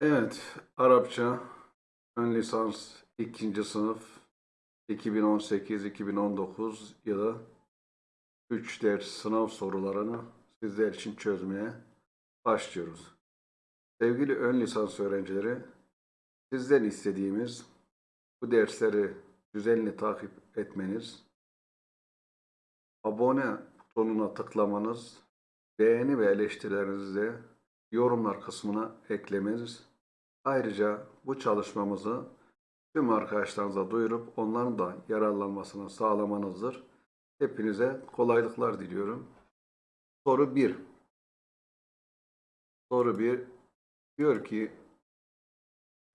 Evet, Arapça ön lisans ikinci sınıf 2018-2019 yılı 3 ders sınav sorularını sizler için çözmeye başlıyoruz. Sevgili ön lisans öğrencileri, sizden istediğimiz bu dersleri düzenli takip etmeniz, abone butonuna tıklamanız, beğeni ve eleştirilerinizi yorumlar kısmına eklemeniz, ayrıca bu çalışmamızı tüm arkadaşlarınıza duyurup onların da yararlanmasını sağlamanızdır. Hepinize kolaylıklar diliyorum. Soru 1. Soru 1 diyor ki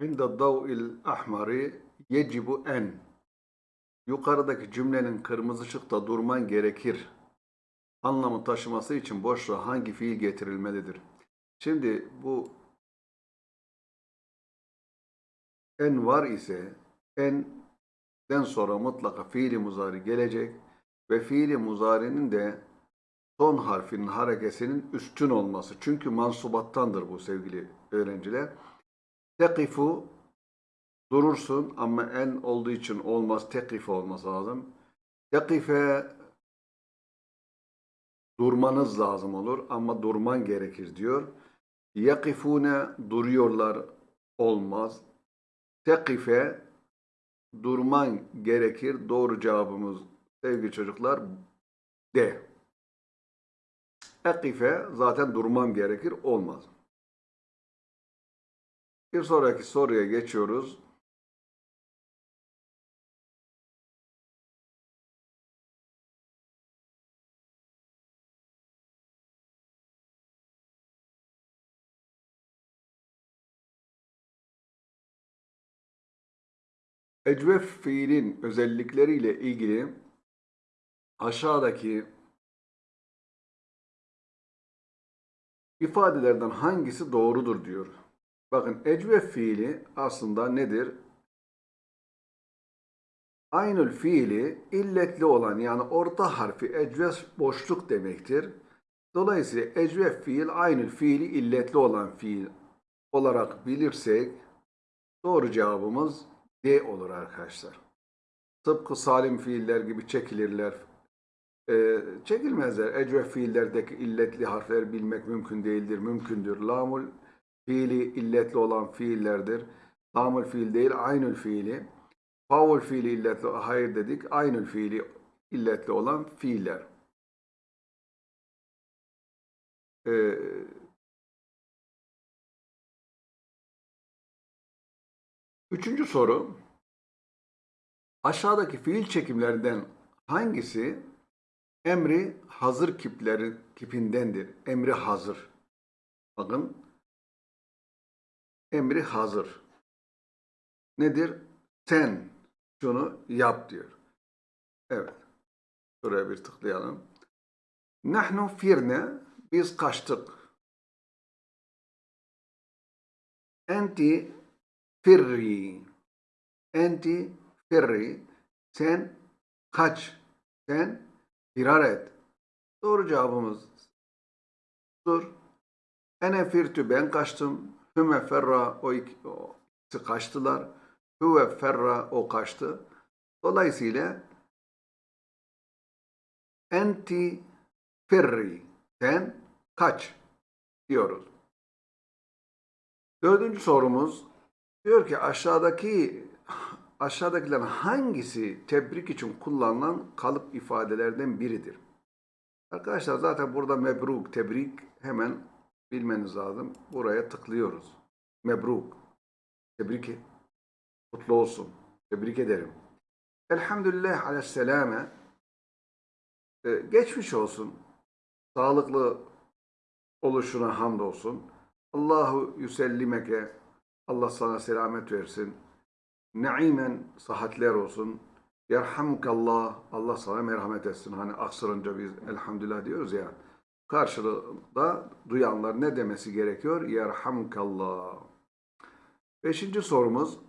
İnde dav'il ahmari yecibu en Yukarıdaki cümlenin kırmızı ışıkta durman gerekir. Anlamı taşıması için boşluğa hangi fiil getirilmelidir? Şimdi bu en var ise enden sonra mutlaka fiili muzari gelecek ve fiili muzarinin de son harfinin harekesinin üstün olması. Çünkü mansubattandır bu sevgili öğrenciler. Tekifu durursun ama en olduğu için olmaz. Tekif olması lazım. Tekife durmanız lazım olur ama durman gerekir diyor. Yakifune duruyorlar olmaz. Tekife durman gerekir. Doğru cevabımız sevgili çocuklar D. Ekife zaten durmam gerekir olmaz. Bir sonraki soruya geçiyoruz. Ecvef fiilin özellikleriyle ilgili aşağıdaki ifadelerden hangisi doğrudur diyor. Bakın ecvef fiili aslında nedir? Aynül fiili illetli olan yani orta harfi ecvef boşluk demektir. Dolayısıyla ecvef fiil aynül fiili illetli olan fiil olarak bilirsek doğru cevabımız D olur arkadaşlar. Tıpkı salim fiiller gibi çekilirler. Ee, çekilmezler. Ecvef fiillerdeki illetli harfleri bilmek mümkün değildir. Mümkündür. Lamul fiili illetli olan fiillerdir. Lamul fiil değil, aynül fiili. Faul fiili illetli, hayır dedik. Aynül fiili illetli olan fiiller. Ee, Üçüncü soru. Aşağıdaki fiil çekimlerinden hangisi emri hazır kipleri kipindendir? Emri hazır. Bakın. Emri hazır. Nedir? Sen şunu yap diyor. Evet. Şuraya bir tıklayalım. Nahnu firne biz kaçtık. Enti firri. Enti firri. Sen kaç. Sen firar et. Doğru cevabımız dur. Ene firtü ben kaçtım. Hüme ferra o ikisi kaçtılar. Hüve ferra o kaçtı. Dolayısıyla enti firri. Sen kaç diyoruz. Dördüncü sorumuz Diyor ki aşağıdaki aşağıdakilerin hangisi tebrik için kullanılan kalıp ifadelerden biridir? Arkadaşlar zaten burada mebruk, tebrik hemen bilmeniz lazım. Buraya tıklıyoruz. Mebruk. Tebrik et. Mutlu olsun. Tebrik ederim. Elhamdülillah aleyhisselame. Ee, geçmiş olsun. Sağlıklı oluşuna hamdolsun. Allahu yüsellimeke Allah sana selamet versin. Naimen sıhhatler olsun. Yerhamukallah. Allah sana merhamet etsin. Hani aksırınca biz elhamdülillah diyoruz ya. Karşılığında duyanlar ne demesi gerekiyor? Yerhamukallah. Beşinci sorumuz.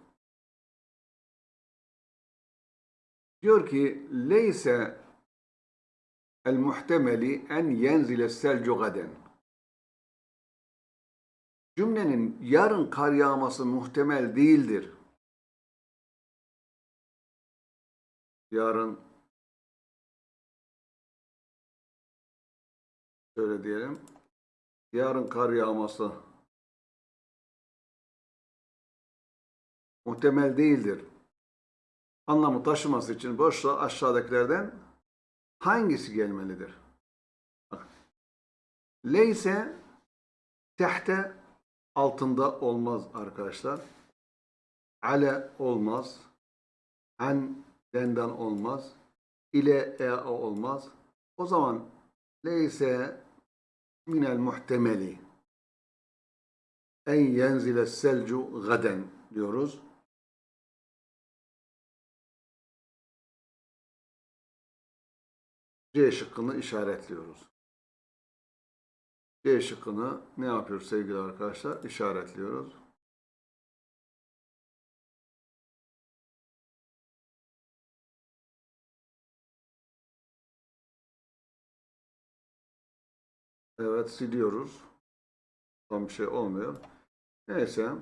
Diyor ki leyse el muhtemeli en yenzile selcu gaden. Cümlenin yarın kar yağması muhtemel değildir. Yarın şöyle diyelim. Yarın kar yağması muhtemel değildir. Anlamı taşıması için boşluğa aşağıdakilerden hangisi gelmelidir? Leyse tehte altında olmaz arkadaşlar. Ale olmaz. An denden olmaz. İle e olmaz. O zaman leyse minel muhtemeli en yenzile selcu gaden diyoruz. C şıkkını işaretliyoruz. C şıkkını ne yapıyoruz sevgili arkadaşlar? İşaretliyoruz. Evet siliyoruz. Tam bir şey olmuyor. Neyse.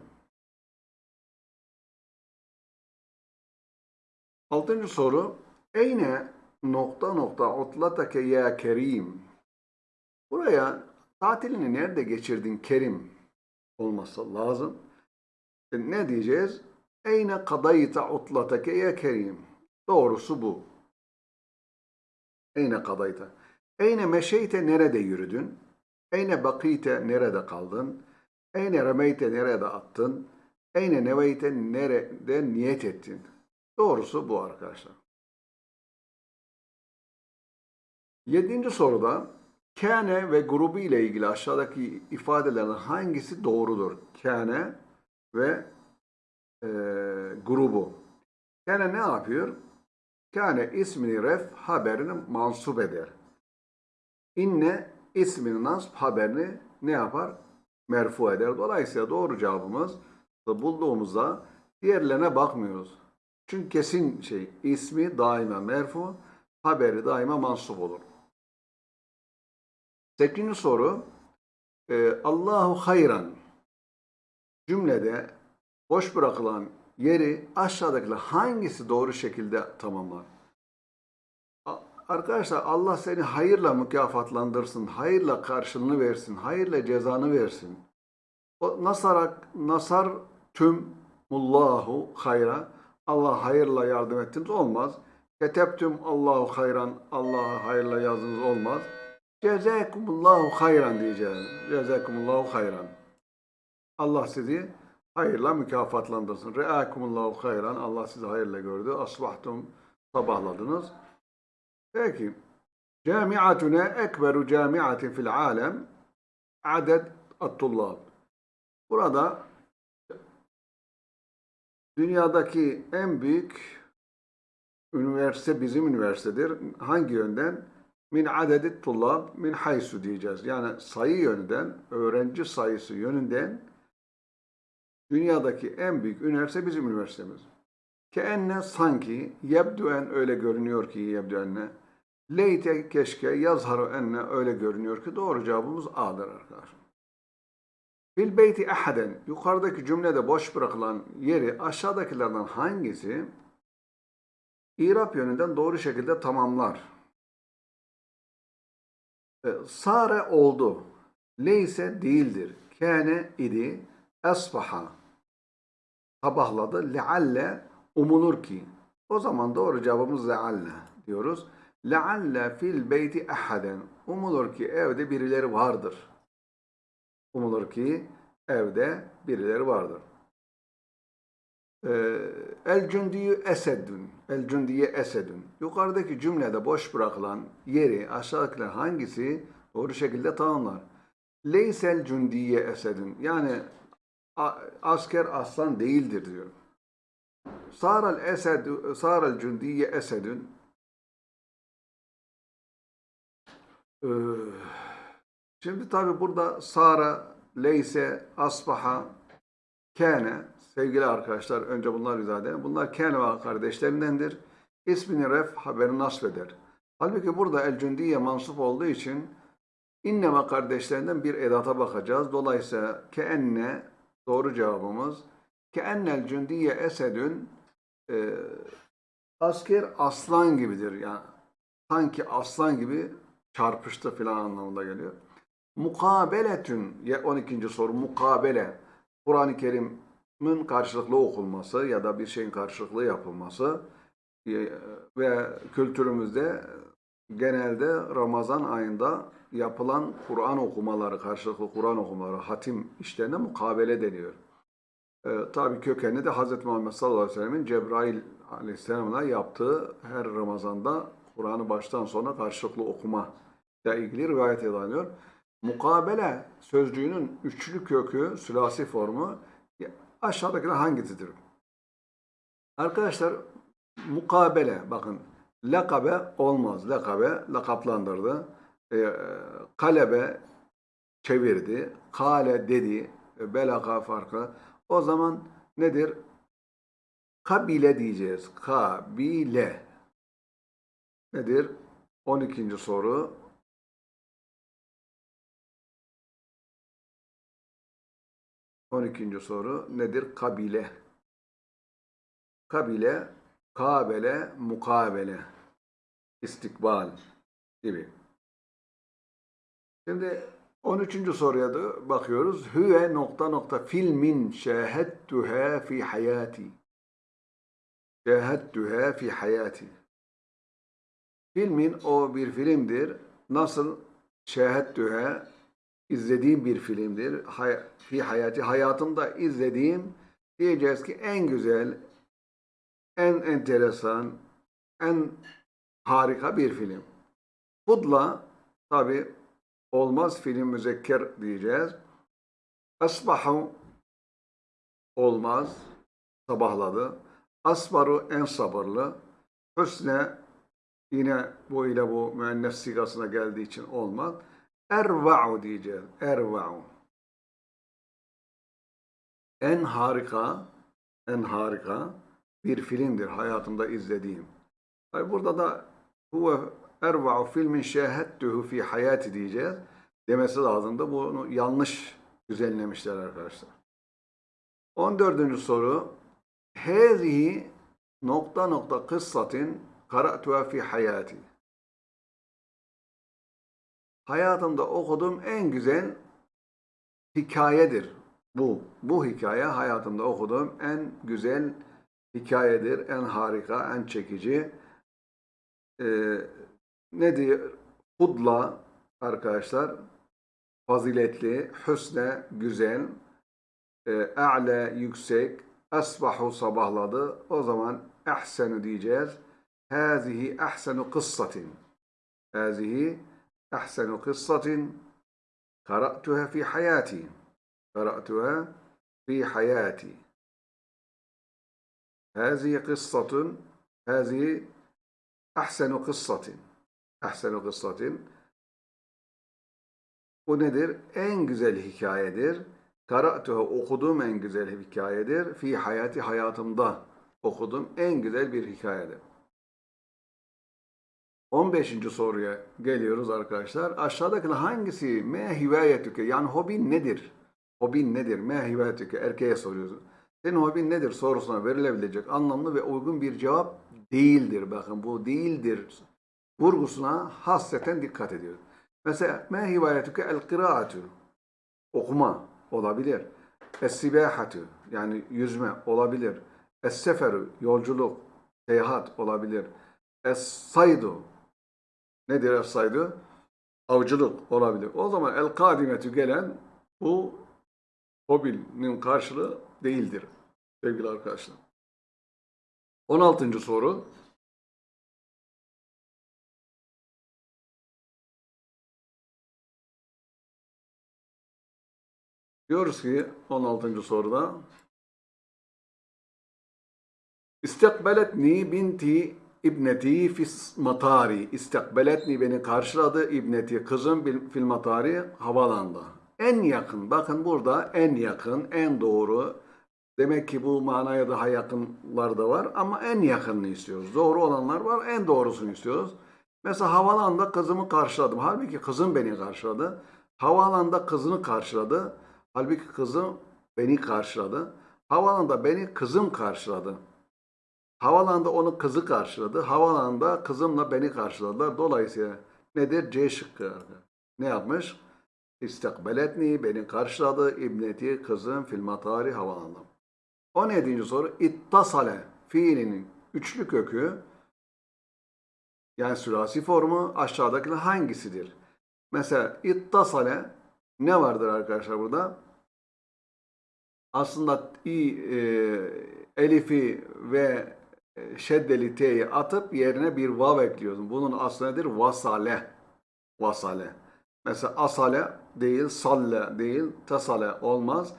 Altıncı soru. Eyne nokta nokta otlatake ya kerim. Buraya tatilini nerede geçirdin kerim olması lazım. E, Ne diyeceğiz? Eyne kadayta otlatake ya kerim. Doğrusu bu. Eyne kadayta. Eyne meşeyte nerede yürüdün? Eyne bakite nerede kaldın? Eyne remeyte nerede attın? Eyne neveyte nerede niyet ettin? Doğrusu bu arkadaşlar. Yedinci soruda kâne ve grubu ile ilgili aşağıdaki ifadelerin hangisi doğrudur? Kâne ve e, grubu. Kâne ne yapıyor? Kâne ismini ref haberini mansup eder. İnne ismini nasb haberini ne yapar? Merfu eder. Dolayısıyla doğru cevabımız bulduğumuzda diğerlerine bakmıyoruz. Çünkü kesin şey ismi daima merfu, haberi daima mansup olur. Sekizinci soru e, Allahu hayran cümlede boş bırakılan yeri aşağıdakiler hangisi doğru şekilde tamamlar? Arkadaşlar Allah seni hayırla mükafatlandırsın, hayırla karşılığını versin, hayırla cezanı versin. O nasarak nasar tüm mullahu hayra Allah hayırla yardım ettiniz olmaz. Ketebtüm Allahu hayran Allah'a hayırla yazdınız olmaz. Cezakumullahu hayran diyeceğiz. Cezakumullahu hayran. Allah sizi hayırla mükafatlandırsın. Reakumullahu hayran. Allah sizi hayırla gördü. Asbahtum sabahladınız. Peki. Camiatuna ekberu camiatin fil alem adet at-tullab. Burada dünyadaki en büyük üniversite bizim üniversitedir. Hangi yönden? Min adedi tullab min haysu diyeceğiz. Yani sayı yönünden, öğrenci sayısı yönünden dünyadaki en büyük üniversite bizim üniversitemiz. Ke enne sanki yebduen öyle görünüyor ki yebduenne leyte keşke yazharu enne öyle görünüyor ki doğru cevabımız A'dır arkadaşlar. Fil beyti ahaden yukarıdaki cümlede boş bırakılan yeri aşağıdakilerden hangisi İrap yönünden doğru şekilde tamamlar? E, Sare oldu. Leyse değildir. Kâne idi. Esbaha. Sabahladı. Lealle umulur ki. O zaman doğru cevabımız lealle diyoruz. Lealle fil beyti ahaden. Umulur ki evde birileri vardır. Umulur ki evde birileri vardır. Ee, El cündiyü esedün. El cündiye esedün. Yukarıdaki cümlede boş bırakılan yeri aşağıdakiler hangisi doğru şekilde tamamlar? Leysel cündiye esedün. Yani asker aslan değildir diyor. Saral esed saral cündiye esedün. Ee, Şimdi tabi burada Sara, Leyse, Asbaha, Kâne, sevgili arkadaşlar önce bunlar izah. Bunlar Kâne ve kardeşlerindendir. İsmini ref, haberi nasb eder. Halbuki burada El Cündiye mansup olduğu için İnneme kardeşlerinden bir edata bakacağız. Dolayısıyla keenne doğru cevabımız keennel cündiye esedün e, asker aslan gibidir. Yani sanki aslan gibi çarpıştı filan anlamında geliyor. Mukabeletün ya 12. soru mukabele Kur'an-ı Kerim'in karşılıklı okunması ya da bir şeyin karşılıklı yapılması e, ve kültürümüzde genelde Ramazan ayında yapılan Kur'an okumaları, karşılıklı Kur'an okumaları, hatim işlerine mukabele deniyor. E, tabii kökeni de Hz. Muhammed sallallahu aleyhi ve sellemin Cebrail aleyhisselamla yaptığı her Ramazan'da Kur'an'ı baştan sona karşılıklı okuma ile ilgili rivayet ediliyor. Mukabele sözcüğünün üçlü kökü, sülasi formu aşağıdakiler hangisidir? Arkadaşlar mukabele bakın lakabe olmaz. Lakabe lakaplandırdı. E, kalebe çevirdi. Kale dedi. E, belaka farkı. O zaman nedir? Kabile diyeceğiz. Kabile. Nedir? 12. soru. On ikinci soru nedir? Kabile. Kabile, kabele, mukabele, istikbal gibi. Şimdi 13. soruya da bakıyoruz. Hüve nokta nokta filmin şehettühe fi hayati. Şehettühe fi hayati. Filmin o bir filmdir. Nasıl şehettühe izlediğim bir filmdir. Hay fi hayati hayatımda izlediğim diyeceğiz ki en güzel, en enteresan, en harika bir film. Fudla tabi olmaz film müzekker diyeceğiz. Asbahu olmaz sabahladı. Asbaru en sabırlı. Hüsne yine bu ile bu müennes sigasına geldiği için olmaz. Erva'u diyeceğiz. Erva'u. En harika, en harika bir filmdir hayatımda izlediğim. Burada da huve erva'u filmin şehhettuhu fi hayati diyeceğiz. Demesi lazım da bunu yanlış düzenlemişler arkadaşlar. 14. soru. Hâzihi nokta nokta kıssatin kara'tuha fi hayati. Hayatımda okuduğum en güzel hikayedir. Bu. Bu hikaye hayatımda okuduğum en güzel hikayedir. En harika, en çekici. Ee, ne diyor? Hudla arkadaşlar faziletli, hüsne güzel, e, yüksek, asbahu sabahladı. O zaman ehsenu diyeceğiz. Hazihi ehsenu kıssatin. Hazihi ehsenu kıssatin kara'tuha fi hayati. Kara'tuha fi hayati. Hazihi kıssatun Hazihi ehsenu kıssatin. Ehsenu kıssatin. Bu nedir? En güzel hikayedir. Kara'tuha okuduğum en güzel hikayedir. Fi hayati hayatımda okuduğum en güzel bir hikayedir. 15. soruya geliyoruz arkadaşlar. Aşağıdakiler hangisi me hivayetüke yani hobin nedir? Hobin nedir? Me hivayetüke erkeğe soruyoruz. Senin hobin nedir sorusuna verilebilecek anlamlı ve uygun bir cevap değildir. Bakın bu değildir vurgusuna hasreten dikkat ediyor. Mesela me hivayetüke el kıraatü okuma olabilir. Es-sibahatu yani yüzme olabilir. Es-seferu yolculuk, seyahat olabilir. Es-saydu nedir es-saydu? Avcılık olabilir. O zaman el-kadimetü gelen bu hobinin karşılığı değildir sevgili arkadaşlar. 16. soru. Diyoruz ki 16. soruda İstekbeletni binti ibneti fis matari. İstekbeletni beni karşıladı ibneti kızım fil matari havalanda. En yakın bakın burada en yakın en doğru demek ki bu manaya daha yakınlar da var ama en yakınını istiyoruz. Doğru olanlar var en doğrusunu istiyoruz. Mesela havalanda kızımı karşıladım. Halbuki kızım beni karşıladı. Havaalanında kızını karşıladı. Halbuki kızım beni karşıladı. Havaalanında beni kızım karşıladı. Havaalanında onu kızı karşıladı. Havaalanında kızımla beni karşıladılar. Dolayısıyla nedir? C şıkkı. Ne yapmış? İstakbeletni beni karşıladı. İbneti kızım fil matari havaalanında. 17. soru. İttasale fiilinin üçlü kökü yani sülasi formu aşağıdakiler hangisidir? Mesela ittasale ne vardır arkadaşlar burada? Aslında i, e, elifi ve şeddeli t'yi atıp yerine bir vav ekliyorsun. Bunun aslı nedir? Vasale. Vasale. Mesela asale değil, salle değil, tasale olmaz.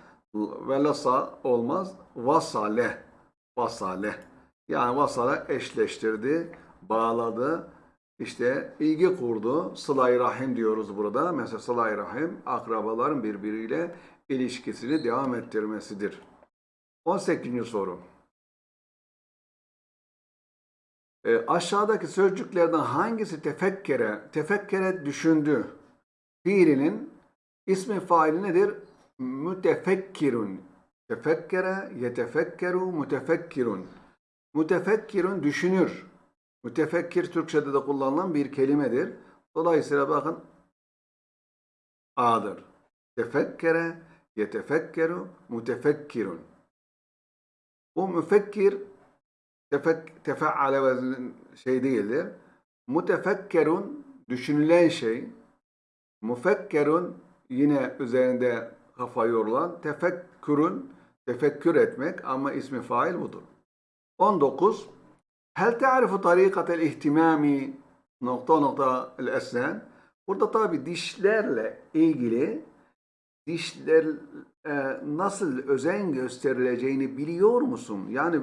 Velasa olmaz. Vasale. Vasale. Yani vasale eşleştirdi, bağladı. İşte ilgi kurdu. Sıla-i Rahim diyoruz burada. Mesela Sıla-i Rahim akrabaların birbiriyle ilişkisini devam ettirmesidir. 18. soru. E, aşağıdaki sözcüklerden hangisi tefekkere, tefekkere düşündü fiilinin ismi faili nedir? Mütefekkirun. Tefekkere, yetefekkeru, mütefekkirun. Mütefekkirun düşünür. Mütefekkir Türkçe'de de kullanılan bir kelimedir. Dolayısıyla bakın A'dır. Tefekkere, yetefekkeru, mütefekkirun. Bu müfekkir tefek, tefeale veznin şey değildir. Mütefekkerun düşünülen şey. Müfekkerun yine üzerinde kafa yorulan. Tefekkürün tefekkür etmek ama ismi fail budur. 19. Hel te'arifu tarikatel ihtimami nokta nokta el esnen. Burada tabi dişlerle ilgili dişler e, nasıl özen gösterileceğini biliyor musun? Yani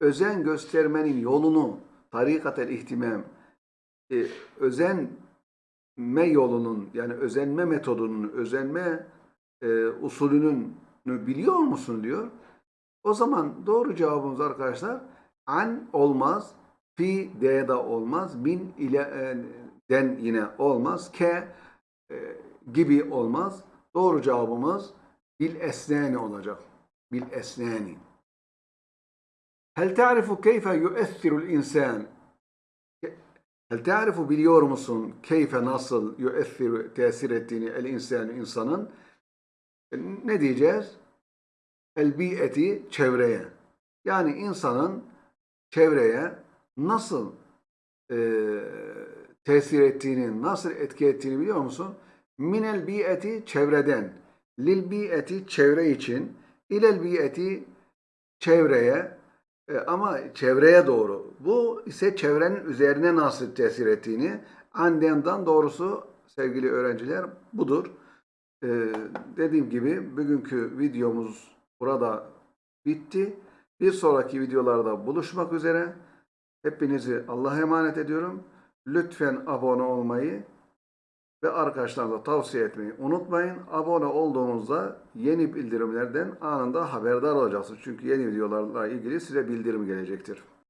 özen göstermenin yolunu tarikatel ihtimam e, özenme yolunun yani özenme metodunun özenme e, usulünün biliyor musun diyor. O zaman doğru cevabımız arkadaşlar an olmaz, fi de de olmaz, min ile e, den yine olmaz, ke e, gibi olmaz. Doğru cevabımız bil esnani olacak. Bil esnani. Hel ta'rifu keyfe yu'ethirul insan? Hel ta'rifu biliyor musun keyfe nasıl yu'ethiru tesir ettiğini el insan insanın? E, Ne diyeceğiz? El bi'eti çevreye. Yani insanın çevreye nasıl e, tesir ettiğini, nasıl etki ettiğini biliyor musun? Minel bi'eti çevreden, lil bi'eti çevre için, ilel bi'eti çevreye ama çevreye doğru. Bu ise çevrenin üzerine nasıl tesir ettiğini andenden doğrusu sevgili öğrenciler budur. E, dediğim gibi bugünkü videomuz burada bitti. Bir sonraki videolarda buluşmak üzere. Hepinizi Allah'a emanet ediyorum. Lütfen abone olmayı ve arkadaşlarınıza tavsiye etmeyi unutmayın. Abone olduğunuzda yeni bildirimlerden anında haberdar olacaksınız. Çünkü yeni videolarla ilgili size bildirim gelecektir.